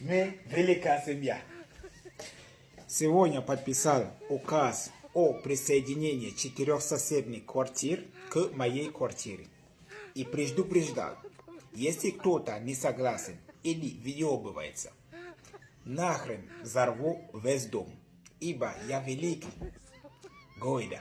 Мы великая семья. Сегодня подписал указ о присоединении четырех соседних квартир к моей квартире. И предупреждал, если кто-то не согласен или въебывается, нахрен взорву весь дом, ибо я великий. Гойда.